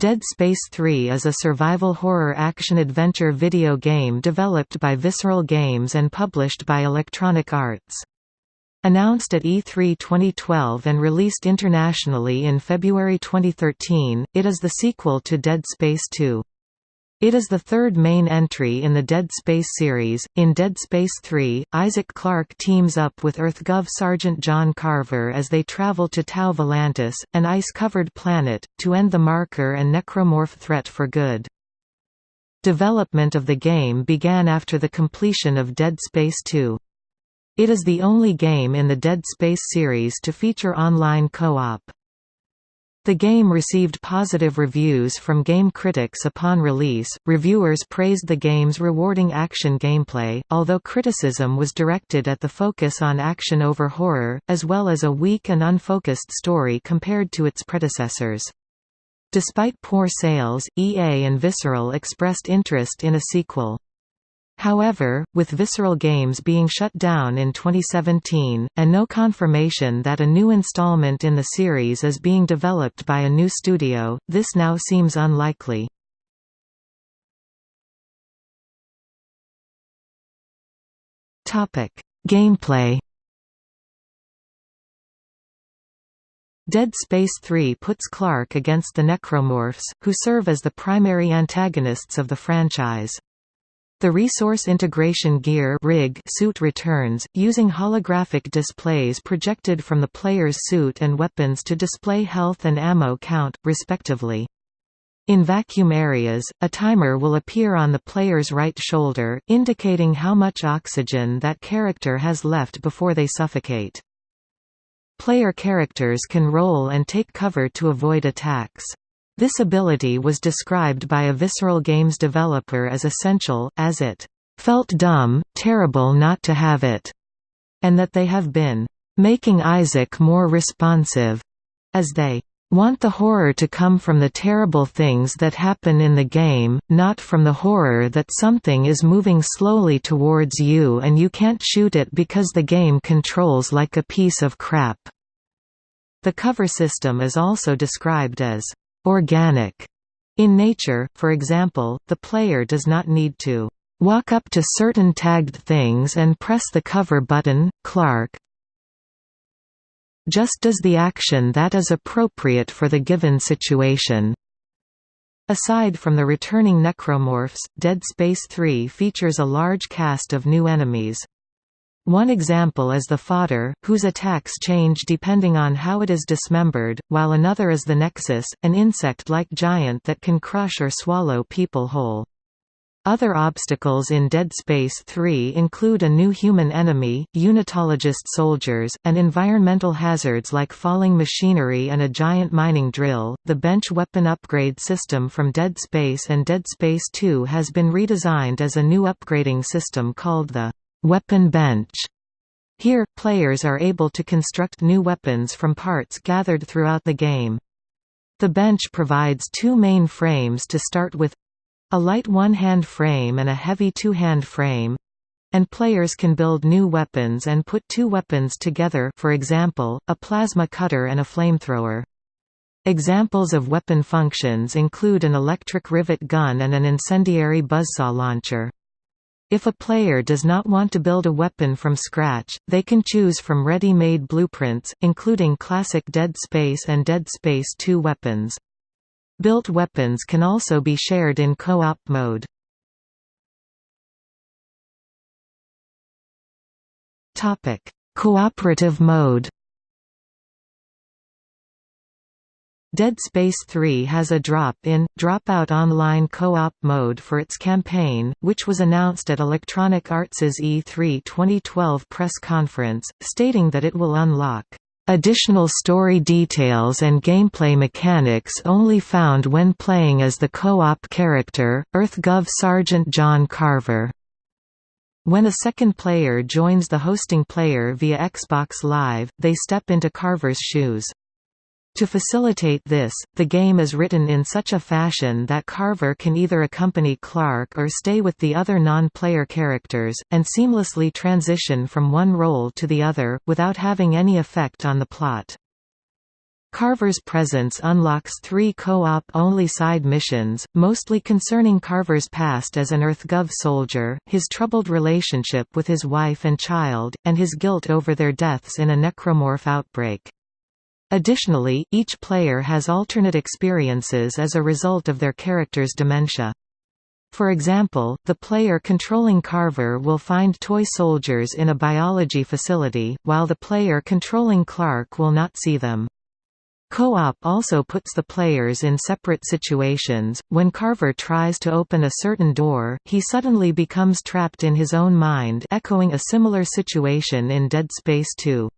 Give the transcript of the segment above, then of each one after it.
Dead Space 3 is a survival horror action-adventure video game developed by Visceral Games and published by Electronic Arts. Announced at E3 2012 and released internationally in February 2013, it is the sequel to Dead Space 2. It is the third main entry in the Dead Space series. In Dead Space 3, Isaac Clarke teams up with EarthGov Sergeant John Carver as they travel to Tau Volantis, an ice-covered planet, to end the marker and necromorph threat for good. Development of the game began after the completion of Dead Space 2. It is the only game in the Dead Space series to feature online co-op. The game received positive reviews from game critics upon release. Reviewers praised the game's rewarding action gameplay, although criticism was directed at the focus on action over horror, as well as a weak and unfocused story compared to its predecessors. Despite poor sales, EA and Visceral expressed interest in a sequel. However, with Visceral Games being shut down in 2017, and no confirmation that a new installment in the series is being developed by a new studio, this now seems unlikely. Gameplay Dead Space 3 puts Clarke against the Necromorphs, who serve as the primary antagonists of the franchise. The Resource Integration Gear rig suit returns, using holographic displays projected from the player's suit and weapons to display health and ammo count, respectively. In vacuum areas, a timer will appear on the player's right shoulder, indicating how much oxygen that character has left before they suffocate. Player characters can roll and take cover to avoid attacks. This ability was described by a Visceral Games developer as essential, as it felt dumb, terrible not to have it, and that they have been making Isaac more responsive, as they want the horror to come from the terrible things that happen in the game, not from the horror that something is moving slowly towards you and you can't shoot it because the game controls like a piece of crap. The cover system is also described as organic in nature, for example, the player does not need to walk up to certain tagged things and press the cover button. Clarke just does the action that is appropriate for the given situation. Aside from the returning necromorphs, Dead Space 3 features a large cast of new enemies. One example is the fodder, whose attacks change depending on how it is dismembered, while another is the nexus, an insect-like giant that can crush or swallow people whole. Other obstacles in Dead Space 3 include a new human enemy, unitologist soldiers, and environmental hazards like falling machinery and a giant mining drill. The bench weapon upgrade system from Dead Space and Dead Space 2 has been redesigned as a new upgrading system called the Weapon bench. Here, players are able to construct new weapons from parts gathered throughout the game. The bench provides two main frames to start with a light one-hand frame and a heavy two-hand frame and players can build new weapons and put two weapons together for example, a plasma cutter and a flamethrower. Examples of weapon functions include an electric rivet gun and an incendiary buzzsaw launcher. If a player does not want to build a weapon from scratch, they can choose from ready-made blueprints, including classic Dead Space and Dead Space 2 weapons. Built weapons can also be shared in co-op mode. Cooperative mode Dead Space 3 has a drop-in, drop-out online co-op mode for its campaign, which was announced at Electronic Arts' E3 2012 press conference, stating that it will unlock additional story details and gameplay mechanics only found when playing as the co-op character, EarthGov Sergeant John Carver. When a second player joins the hosting player via Xbox Live, they step into Carver's shoes. To facilitate this, the game is written in such a fashion that Carver can either accompany Clarke or stay with the other non-player characters, and seamlessly transition from one role to the other, without having any effect on the plot. Carver's presence unlocks three co-op only side missions, mostly concerning Carver's past as an EarthGov soldier, his troubled relationship with his wife and child, and his guilt over their deaths in a necromorph outbreak. Additionally, each player has alternate experiences as a result of their character's dementia. For example, the player controlling Carver will find toy soldiers in a biology facility, while the player controlling Clarke will not see them. Co-op also puts the players in separate situations. When Carver tries to open a certain door, he suddenly becomes trapped in his own mind, echoing a similar situation in Dead Space 2.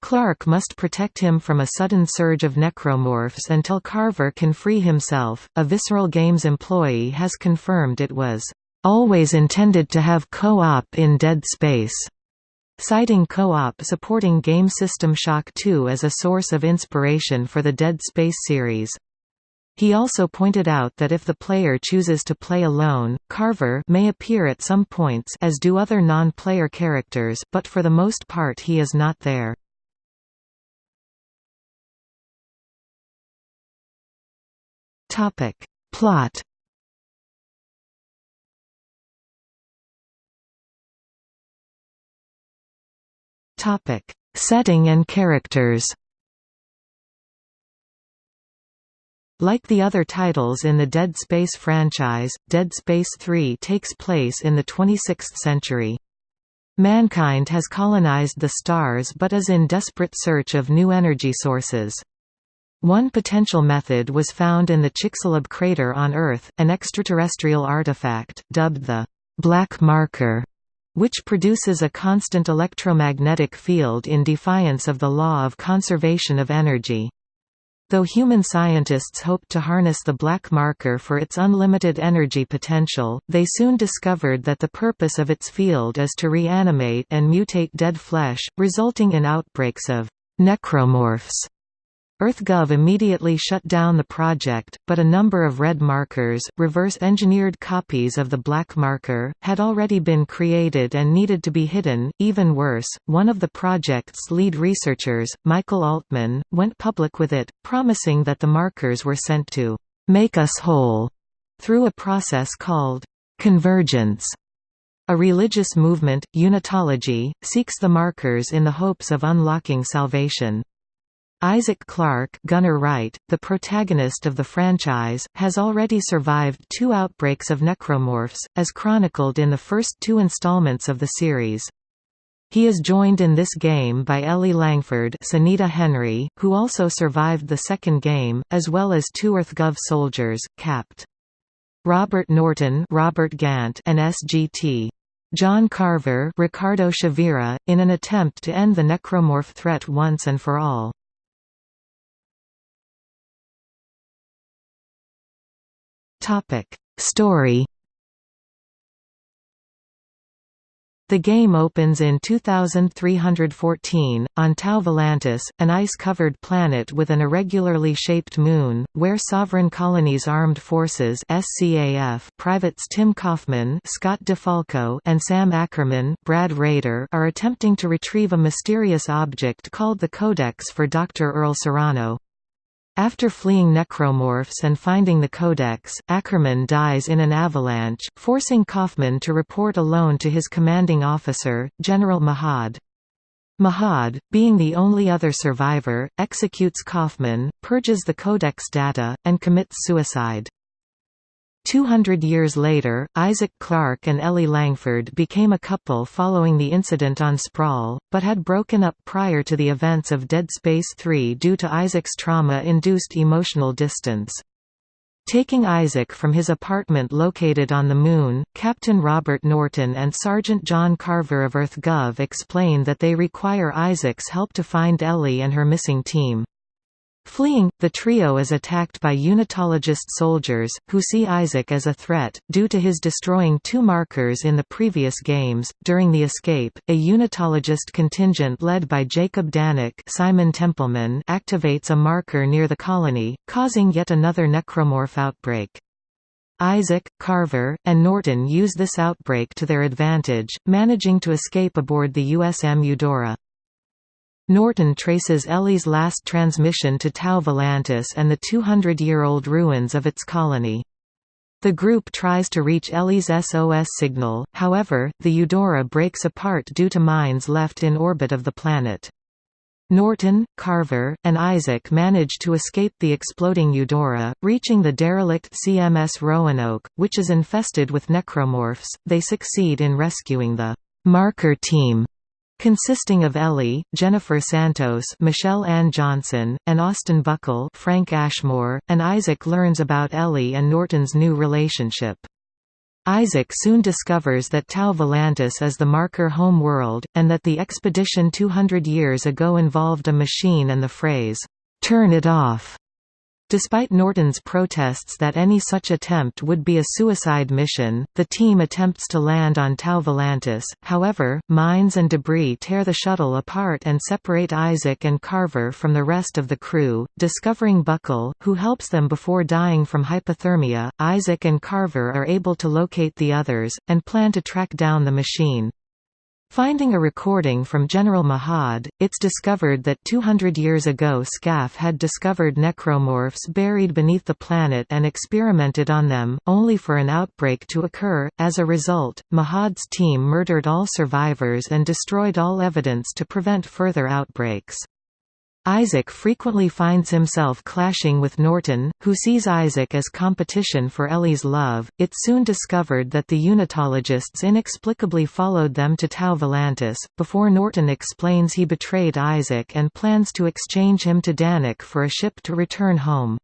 Clarke must protect him from a sudden surge of necromorphs until Carver can free himself. A Visceral Games employee has confirmed it was always intended to have co-op in Dead Space citing co-op supporting game System Shock 2 as a source of inspiration for the Dead Space series. He also pointed out that if the player chooses to play alone, Carver may appear at some points as do other non-player characters, but for the most part he is not there. Plot Topic: Setting and characters. Like the other titles in the Dead Space franchise, Dead Space 3 takes place in the 26th century. Mankind has colonized the stars but is in desperate search of new energy sources. One potential method was found in the Chicxulub crater on Earth, an extraterrestrial artifact, dubbed the «black marker», which produces a constant electromagnetic field in defiance of the law of conservation of energy. Though human scientists hoped to harness the black marker for its unlimited energy potential, they soon discovered that the purpose of its field is to reanimate and mutate dead flesh, resulting in outbreaks of necromorphs. EarthGov immediately shut down the project, but a number of red markers, reverse-engineered copies of the black marker, had already been created and needed to be hidden. Even worse, one of the project's lead researchers, Michael Altman, went public with it, promising that the markers were sent to make us whole through a process called convergence. A religious movement, Unitology, seeks the markers in the hopes of unlocking salvation. Isaac Clarke Gunner Wright, the protagonist of the franchise, has already survived two outbreaks of necromorphs, as chronicled in the first two installments of the series. He is joined in this game by Ellie Langford Sonita Henry, who also survived the second game, as well as two EarthGov soldiers, Capt. Robert Norton Robert Gant and SGT. John Carver Ricardo Chavira, in an attempt to end the necromorph threat once and for all. Topic: Story. The game opens in 2314, on Tau Volantis, an ice-covered planet with an irregularly shaped moon, where Sovereign Colonies Armed Forces SCAF privates Tim Kaufman Scott DeFalco and Sam Ackerman Brad Rader are attempting to retrieve a mysterious object called the Codex for Dr. Earl Serrano. After fleeing necromorphs and finding the codex, Ackerman dies in an avalanche, forcing Kaufman to report alone to his commanding officer, General Mahad. Mahad, being the only other survivor, executes Kaufman, purges the codex data, and commits suicide. Two hundred years later, Isaac Clarke and Ellie Langford became a couple following the incident on Sprawl, but had broken up prior to the events of Dead Space 3 due to Isaac's trauma-induced emotional distance. Taking Isaac from his apartment located on the Moon, Captain Robert Norton and Sergeant John Carver of EarthGov explain that they require Isaac's help to find Ellie and her missing team. Fleeing, the trio is attacked by Unitologist soldiers, who see Isaac as a threat, due to his destroying two markers in the previous games. During the escape, a Unitologist contingent led by Jacob Danik Simon Templeman activates a marker near the colony, causing yet another necromorph outbreak. Isaac, Carver, and Norton use this outbreak to their advantage, managing to escape aboard the USM Eudora. Norton traces Ellie's last transmission to Tau Volantis and the 200-year-old ruins of its colony. The group tries to reach Ellie's SOS signal, however, the Eudora breaks apart due to mines left in orbit of the planet. Norton, Carver, and Isaac manage to escape the exploding Eudora, reaching the derelict CMS Roanoke, which is infested with necromorphs. They succeed in rescuing the marker team consisting of Ellie, Jennifer Santos Michelle Ann Johnson, and Austin Buckle Frank Ashmore, and Isaac learns about Ellie and Norton's new relationship. Isaac soon discovers that Tau Volantis is the marker home world, and that the expedition 200 years ago involved a machine and the phrase, "'Turn it off' Despite Norton's protests that any such attempt would be a suicide mission, the team attempts to land on Tau Volantis, however, mines and debris tear the shuttle apart and separate Isaac and Carver from the rest of the crew. Discovering Buckle, who helps them before dying from hypothermia, Isaac and Carver are able to locate the others, and plan to track down the machine. Finding a recording from General Mahad, it's discovered that 200 years ago SCAF had discovered necromorphs buried beneath the planet and experimented on them, only for an outbreak to occur. As a result, Mahad's team murdered all survivors and destroyed all evidence to prevent further outbreaks. Isaac frequently finds himself clashing with Norton, who sees Isaac as competition for Ellie's love. It's soon discovered that the unitologists inexplicably followed them to Tau Volantis, before Norton explains he betrayed Isaac and plans to exchange him to Danik for a ship to return home.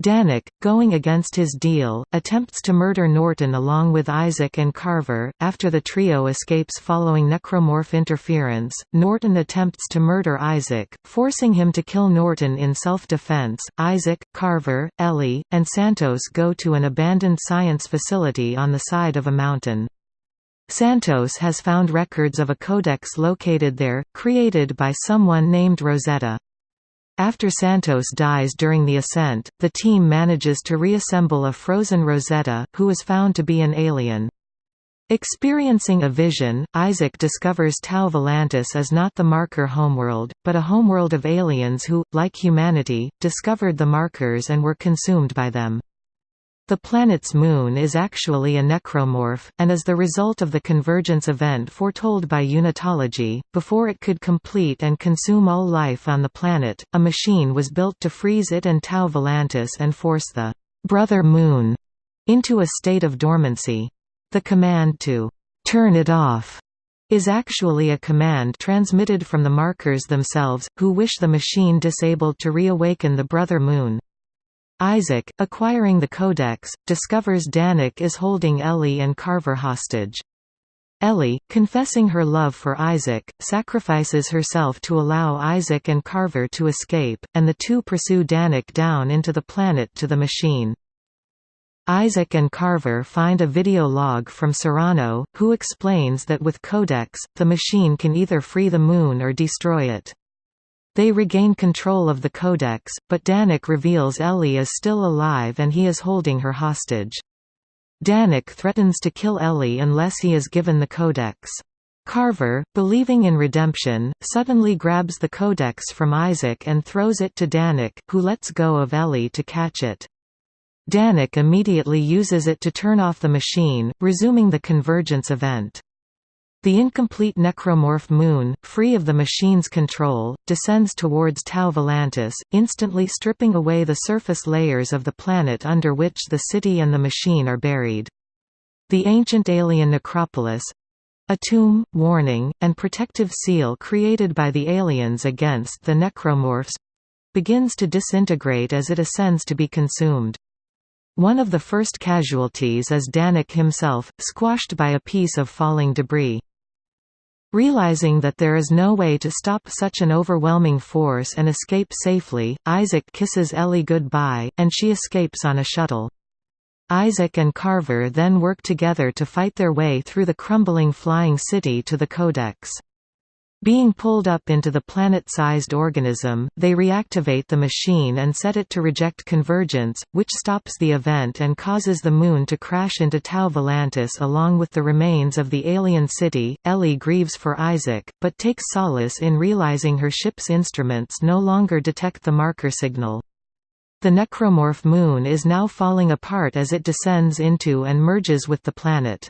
Danik, going against his deal, attempts to murder Norton along with Isaac and Carver. After the trio escapes following necromorph interference, Norton attempts to murder Isaac, forcing him to kill Norton in self-defense. Isaac, Carver, Ellie, and Santos go to an abandoned science facility on the side of a mountain. Santos has found records of a codex located there, created by someone named Rosetta. After Santos dies during the ascent, the team manages to reassemble a frozen Rosetta, who is found to be an alien. Experiencing a vision, Isaac discovers Tau Volantis is not the marker homeworld, but a homeworld of aliens who, like humanity, discovered the markers and were consumed by them. The planet's moon is actually a necromorph, and is the result of the convergence event foretold by unitology. Before it could complete and consume all life on the planet, a machine was built to freeze it and Tau Volantis and force the brother moon into a state of dormancy. The command to turn it off is actually a command transmitted from the markers themselves, who wish the machine disabled to reawaken the brother moon. Isaac, acquiring the codex, discovers Danik is holding Ellie and Carver hostage. Ellie, confessing her love for Isaac, sacrifices herself to allow Isaac and Carver to escape, and the two pursue Danik down into the planet to the machine. Isaac and Carver find a video log from Serrano, who explains that with Codex, the machine can either free the Moon or destroy it. They regain control of the Codex, but Danik reveals Ellie is still alive and he is holding her hostage. Danik threatens to kill Ellie unless he is given the Codex. Carver, believing in redemption, suddenly grabs the Codex from Isaac and throws it to Danik, who lets go of Ellie to catch it. Danik immediately uses it to turn off the machine, resuming the convergence event. The incomplete necromorph Moon, free of the machine's control, descends towards Tau Volantis, instantly stripping away the surface layers of the planet under which the city and the machine are buried. The ancient alien necropolis—a tomb, warning, and protective seal created by the aliens against the necromorphs—begins to disintegrate as it ascends to be consumed. One of the first casualties is Danik himself, squashed by a piece of falling debris. Realizing that there is no way to stop such an overwhelming force and escape safely, Isaac kisses Ellie goodbye, and she escapes on a shuttle. Isaac and Carver then work together to fight their way through the crumbling flying city to the Codex. Being pulled up into the planet-sized organism, they reactivate the machine and set it to reject convergence, which stops the event and causes the Moon to crash into Tau Volantis along with the remains of the alien city. Ellie grieves for Isaac, but takes solace in realizing her ship's instruments no longer detect the marker signal. The necromorph Moon is now falling apart as it descends into and merges with the planet.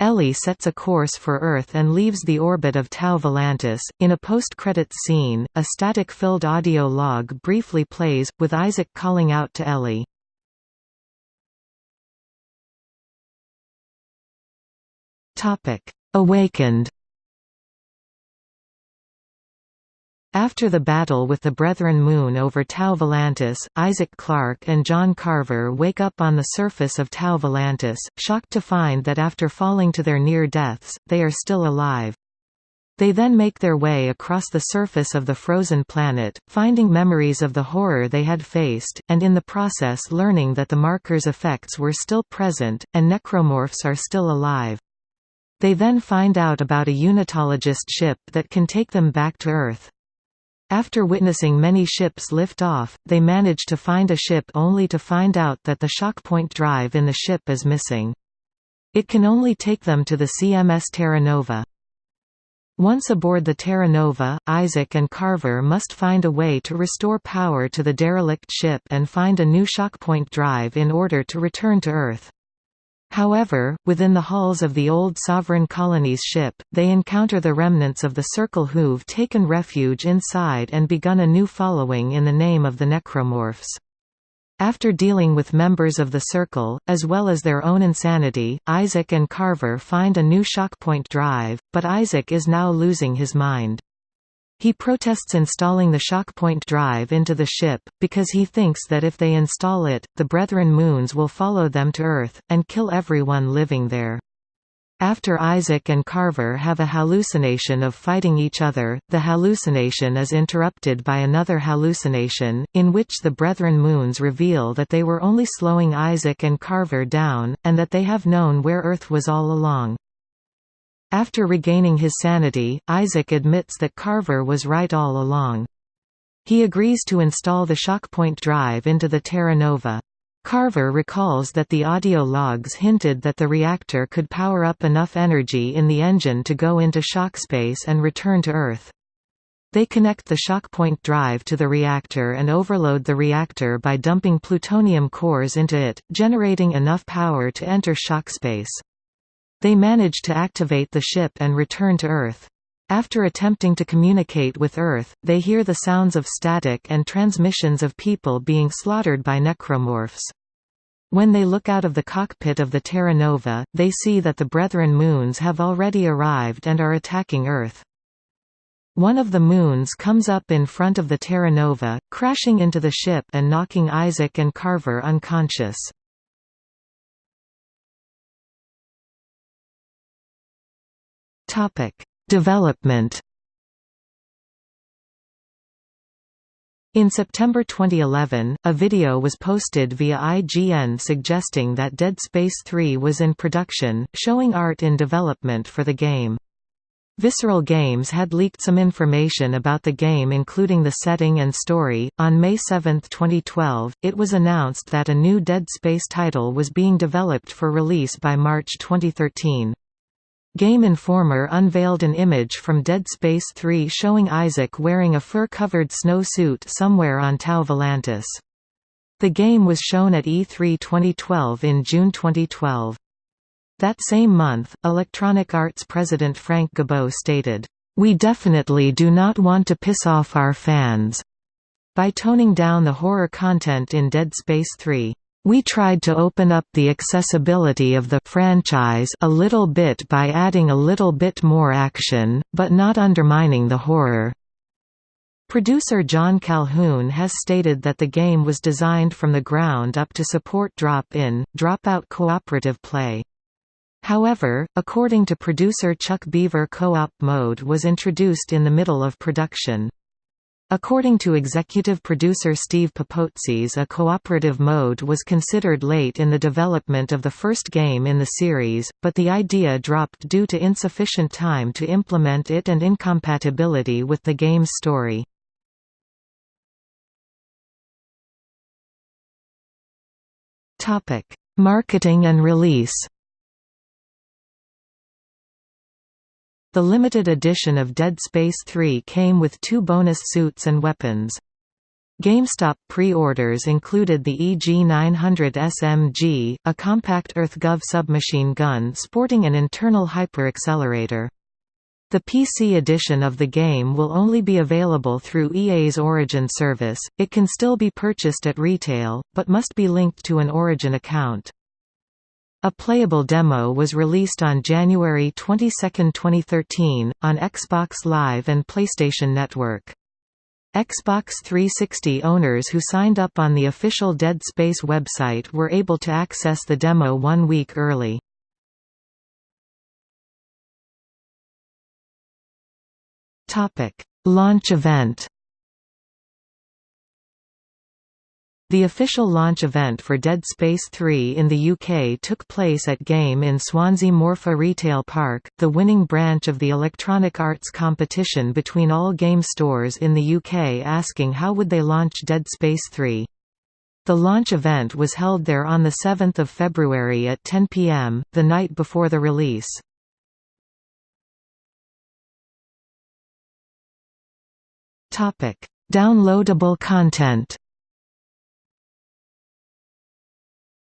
Ellie sets a course for Earth and leaves the orbit of Tau Volantis. In a post-credits scene, a static-filled audio log briefly plays, with Isaac calling out to Ellie. Awakened After the battle with the Brethren Moon over Tau Volantis, Isaac Clarke and John Carver wake up on the surface of Tau Volantis, shocked to find that after falling to their near deaths, they are still alive. They then make their way across the surface of the frozen planet, finding memories of the horror they had faced, and in the process learning that the marker's effects were still present, and necromorphs are still alive. They then find out about a unitologist ship that can take them back to Earth. After witnessing many ships lift off, they manage to find a ship only to find out that the shockpoint drive in the ship is missing. It can only take them to the CMS Terra Nova. Once aboard the Terra Nova, Isaac and Carver must find a way to restore power to the derelict ship and find a new shockpoint drive in order to return to Earth. However, within the hulls of the old Sovereign Colony's ship, they encounter the remnants of the Circle who've taken refuge inside and begun a new following in the name of the Necromorphs. After dealing with members of the Circle, as well as their own insanity, Isaac and Carver find a new shockpoint drive, but Isaac is now losing his mind. He protests installing the shockpoint drive into the ship, because he thinks that if they install it, the Brethren moons will follow them to Earth, and kill everyone living there. After Isaac and Carver have a hallucination of fighting each other, the hallucination is interrupted by another hallucination, in which the Brethren moons reveal that they were only slowing Isaac and Carver down, and that they have known where Earth was all along. After regaining his sanity, Isaac admits that Carver was right all along. He agrees to install the shockpoint drive into the Terra Nova. Carver recalls that the audio logs hinted that the reactor could power up enough energy in the engine to go into shock space and return to Earth. They connect the shockpoint drive to the reactor and overload the reactor by dumping plutonium cores into it, generating enough power to enter shockspace. They manage to activate the ship and return to Earth. After attempting to communicate with Earth, they hear the sounds of static and transmissions of people being slaughtered by necromorphs. When they look out of the cockpit of the Terra Nova, they see that the Brethren moons have already arrived and are attacking Earth. One of the moons comes up in front of the Terra Nova, crashing into the ship and knocking Isaac and Carver unconscious. Topic: Development. In September 2011, a video was posted via IGN suggesting that Dead Space 3 was in production, showing art in development for the game. Visceral Games had leaked some information about the game including the setting and story. On May 7, 2012, it was announced that a new Dead Space title was being developed for release by March 2013. Game Informer unveiled an image from Dead Space 3 showing Isaac wearing a fur-covered snow suit somewhere on Tau Volantis. The game was shown at E3 2012 in June 2012. That same month, Electronic Arts president Frank Gibeau stated, "...we definitely do not want to piss off our fans," by toning down the horror content in Dead Space 3. We tried to open up the accessibility of the franchise a little bit by adding a little bit more action, but not undermining the horror. Producer John Calhoun has stated that the game was designed from the ground up to support drop-in, drop-out cooperative play. However, according to producer Chuck Beaver co-op mode was introduced in the middle of production. According to executive producer Steve Papoutsis a cooperative mode was considered late in the development of the first game in the series, but the idea dropped due to insufficient time to implement it and incompatibility with the game's story. Marketing and release The limited edition of Dead Space 3 came with two bonus suits and weapons. GameStop pre-orders included the EG-900 SMG, a compact EarthGov submachine gun sporting an internal hyperaccelerator. The PC edition of the game will only be available through EA's Origin service, it can still be purchased at retail, but must be linked to an Origin account. A playable demo was released on January 22, 2013, on Xbox Live and PlayStation Network. Xbox 360 owners who signed up on the official Dead Space website were able to access the demo one week early. Launch event The official launch event for Dead Space 3 in the UK took place at Game in Swansea Morfa Retail Park, the winning branch of the Electronic Arts competition between all game stores in the UK asking how would they launch Dead Space 3. The launch event was held there on 7 February at 10 pm, the night before the release. Downloadable content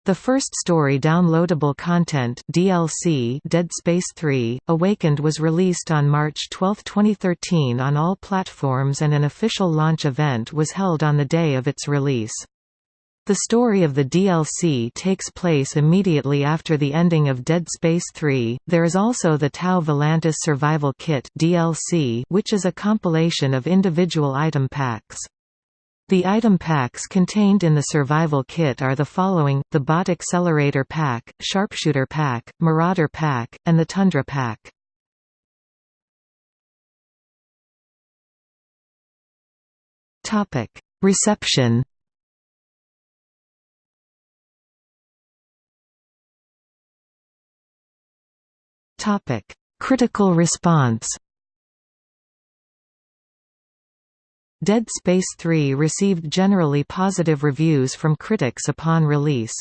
The first story downloadable content DLC Dead Space 3 Awakened was released on March 12, 2013 on all platforms and an official launch event was held on the day of its release. The story of the DLC takes place immediately after the ending of Dead Space 3. There is also the Tau Volantis Survival Kit DLC, which is a compilation of individual item packs. The item packs contained in the survival kit are the following, the Bot Accelerator Pack, Sharpshooter Pack, Marauder Pack, and the Tundra Pack. Reception Critical response Dead Space 3 received generally positive reviews from critics upon release.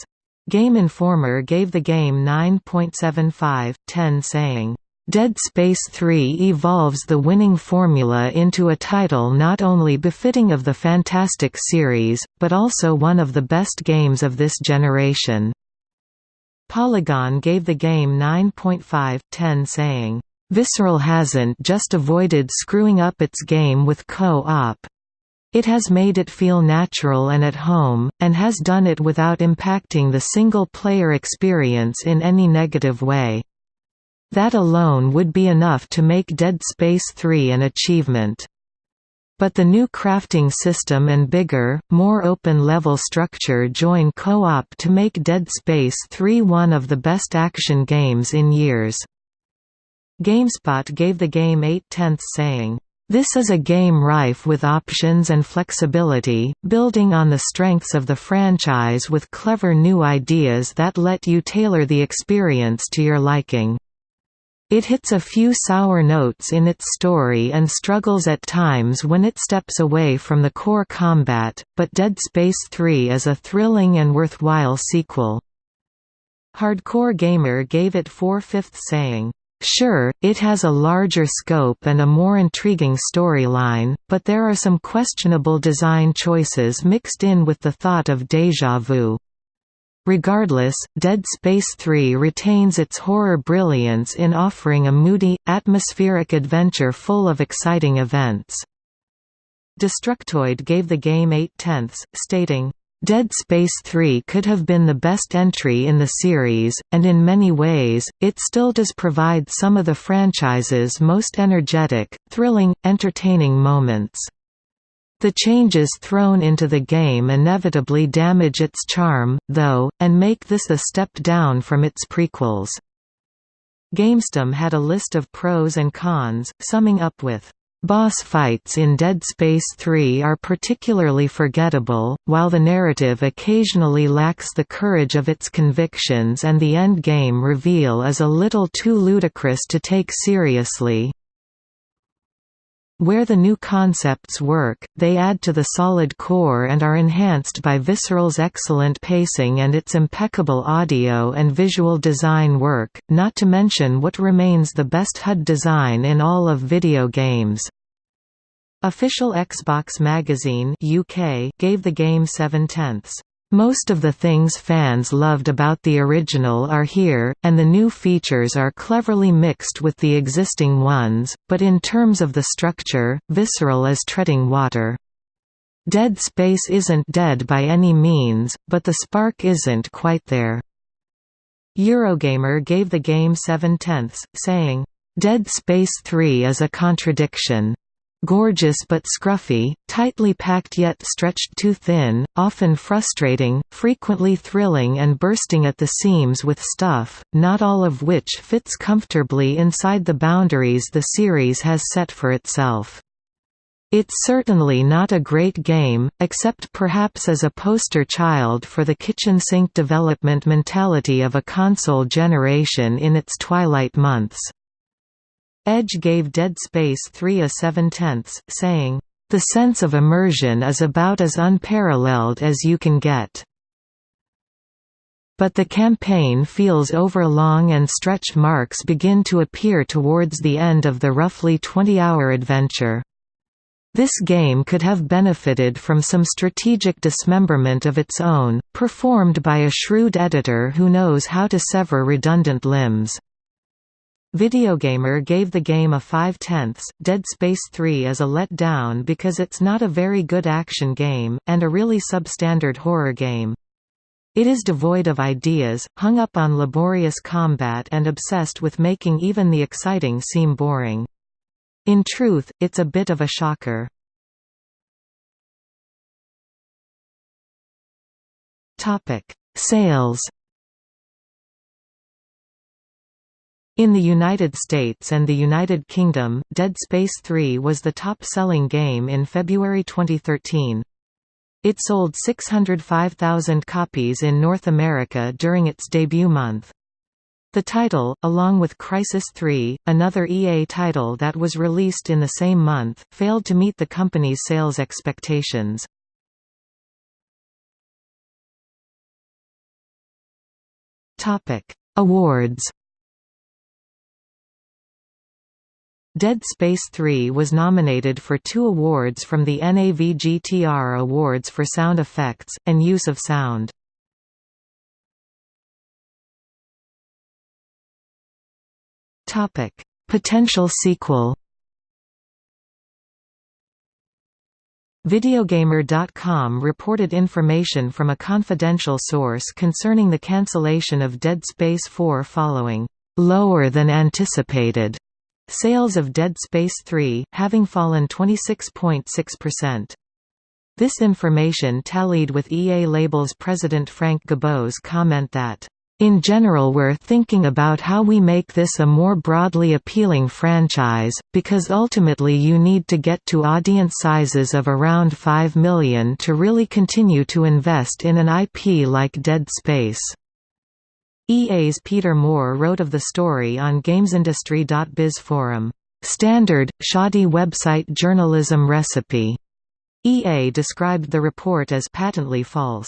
Game Informer gave the game 9.75, 10 saying, Dead Space 3 evolves the winning formula into a title not only befitting of the Fantastic series, but also one of the best games of this generation. Polygon gave the game 9.5, 10 saying, Visceral hasn't just avoided screwing up its game with co-op. It has made it feel natural and at home, and has done it without impacting the single-player experience in any negative way. That alone would be enough to make Dead Space 3 an achievement. But the new crafting system and bigger, more open-level structure join co-op to make Dead Space 3 one of the best action games in years. GameSpot gave the game 8 tenths saying, this is a game rife with options and flexibility, building on the strengths of the franchise with clever new ideas that let you tailor the experience to your liking. It hits a few sour notes in its story and struggles at times when it steps away from the core combat, but Dead Space 3 is a thrilling and worthwhile sequel. Hardcore Gamer gave it 4 fifths saying, Sure, it has a larger scope and a more intriguing storyline, but there are some questionable design choices mixed in with the thought of déjà vu. Regardless, Dead Space 3 retains its horror brilliance in offering a moody, atmospheric adventure full of exciting events. Destructoid gave the game 8 tenths, stating, Dead Space 3 could have been the best entry in the series, and in many ways, it still does provide some of the franchise's most energetic, thrilling, entertaining moments. The changes thrown into the game inevitably damage its charm, though, and make this a step down from its prequels. GameStum had a list of pros and cons, summing up with Boss fights in Dead Space 3 are particularly forgettable, while the narrative occasionally lacks the courage of its convictions and the endgame reveal is a little too ludicrous to take seriously. Where the new concepts work, they add to the solid core and are enhanced by Visceral's excellent pacing and its impeccable audio and visual design work, not to mention what remains the best HUD design in all of video games. Official Xbox Magazine UK gave the game 7 tenths. Most of the things fans loved about the original are here, and the new features are cleverly mixed with the existing ones, but in terms of the structure, Visceral is treading water. Dead Space isn't dead by any means, but the spark isn't quite there. Eurogamer gave the game 7 tenths, saying, Dead Space 3 is a contradiction. Gorgeous but scruffy, tightly packed yet stretched too thin, often frustrating, frequently thrilling and bursting at the seams with stuff, not all of which fits comfortably inside the boundaries the series has set for itself. It's certainly not a great game, except perhaps as a poster child for the kitchen sink development mentality of a console generation in its twilight months. Edge gave Dead Space 3 a 7 tenths, saying, "...the sense of immersion is about as unparalleled as you can get." But the campaign feels overlong and stretch marks begin to appear towards the end of the roughly 20-hour adventure. This game could have benefited from some strategic dismemberment of its own, performed by a shrewd editor who knows how to sever redundant limbs. Videogamer gave the game a 5 tenths, Dead Space 3 is a let-down because it's not a very good action game, and a really substandard horror game. It is devoid of ideas, hung up on laborious combat and obsessed with making even the exciting seem boring. In truth, it's a bit of a shocker. Sales In the United States and the United Kingdom, Dead Space 3 was the top-selling game in February 2013. It sold 605,000 copies in North America during its debut month. The title, along with Crysis 3, another EA title that was released in the same month, failed to meet the company's sales expectations. Awards Dead Space 3 was nominated for two awards from the NAVGTR Awards for Sound Effects, and Use of Sound. Potential sequel Videogamer.com reported information from a confidential source concerning the cancellation of Dead Space 4 following lower than anticipated Sales of Dead Space 3, having fallen 26.6%. This information tallied with EA Label's president Frank Gibeau's comment that, "...in general we're thinking about how we make this a more broadly appealing franchise, because ultimately you need to get to audience sizes of around 5 million to really continue to invest in an IP like Dead Space." EA's Peter Moore wrote of the story on GamesIndustry.biz forum, "...standard, shoddy website journalism recipe." EA described the report as patently false.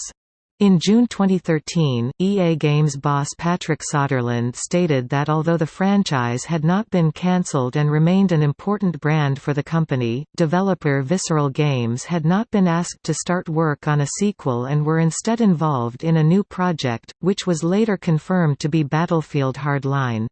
In June 2013, EA Games boss Patrick Soderlund stated that although the franchise had not been cancelled and remained an important brand for the company, developer Visceral Games had not been asked to start work on a sequel and were instead involved in a new project, which was later confirmed to be Battlefield Hardline.